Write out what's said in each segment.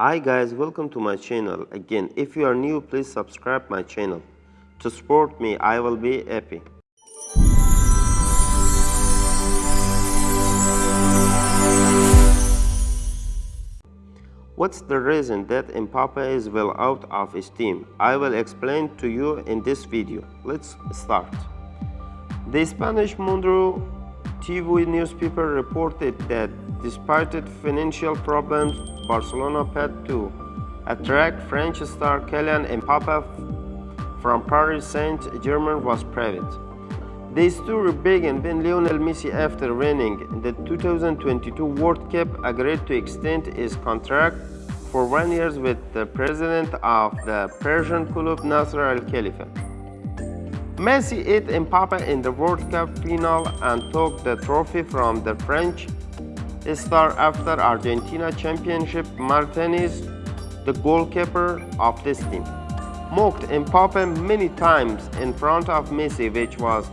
Hi guys, welcome to my channel. Again, if you are new, please subscribe my channel. To support me, I will be happy. What's the reason that Mbappe is well out of steam? I will explain to you in this video. Let's start. The Spanish Mundo TV newspaper reported that despite financial problems, Barcelona paid to attract French star Kylian Mbappe from Paris Saint-Germain was private. The story began when Lionel Messi, after winning the 2022 World Cup, agreed to extend his contract for one year with the president of the Parisian club Nasser Al-Khelaifi. Messi hit Mbappe in the World Cup final and took the trophy from the French star after Argentina championship Martinez, the goalkeeper of this team, mocked Mbappe many times in front of Messi which was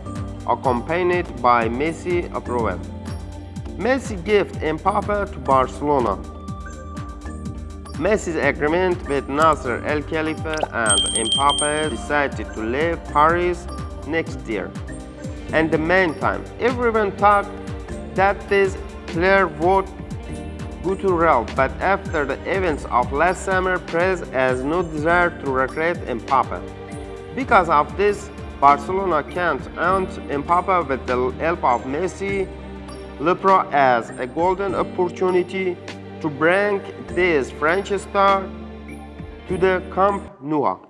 accompanied by Messi approval. Messi gave Mbappe to Barcelona. Messi's agreement with Nasser El-Khelaifi and Mbappe decided to leave Paris next year. In the meantime, everyone thought that this clear vote go but after the events of last summer, Perez has no desire to recruit Mbappe. Because of this, Barcelona can't earn Mbappe with the help of Messi Lepro as a golden opportunity to bring this French star to the Camp Nou.